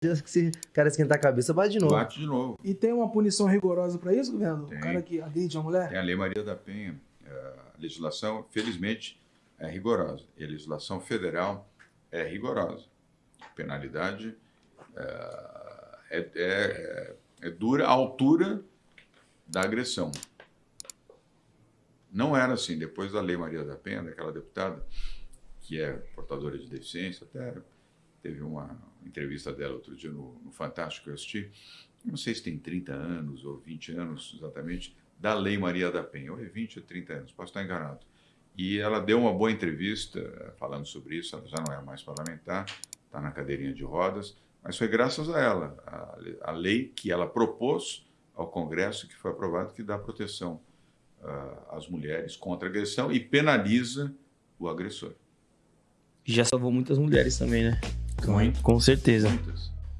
que se o cara esquentar a cabeça, bate de novo. Bate de novo. E tem uma punição rigorosa pra isso, governador? Tem. O cara que agride uma mulher? Tem a Lei Maria da Penha. É, A legislação, felizmente, é rigorosa. E a legislação federal é rigorosa. Penalidade é, é, é- é dura à altura da agressão. Não era assim. Depois da Lei Maria da Penha, daquela deputada, que é portadora de deficiência, até teve uma entrevista dela outro dia no, no Fantástico que eu assisti. Não sei se tem 30 anos ou 20 anos exatamente, da Lei Maria da Penha. Ou é 20 ou 30 anos, posso estar enganado. E ela deu uma boa entrevista eh, falando sobre isso. Ela já não é mais parlamentar, está na cadeirinha de rodas, mas foi graças a ela, a, a lei que ela propôs ao Congresso, que foi aprovado, que dá proteção ah, às mulheres contra agressão e penaliza o agressor. Já salvou muitas mulheres também, né? Muito. Com certeza. Muitas.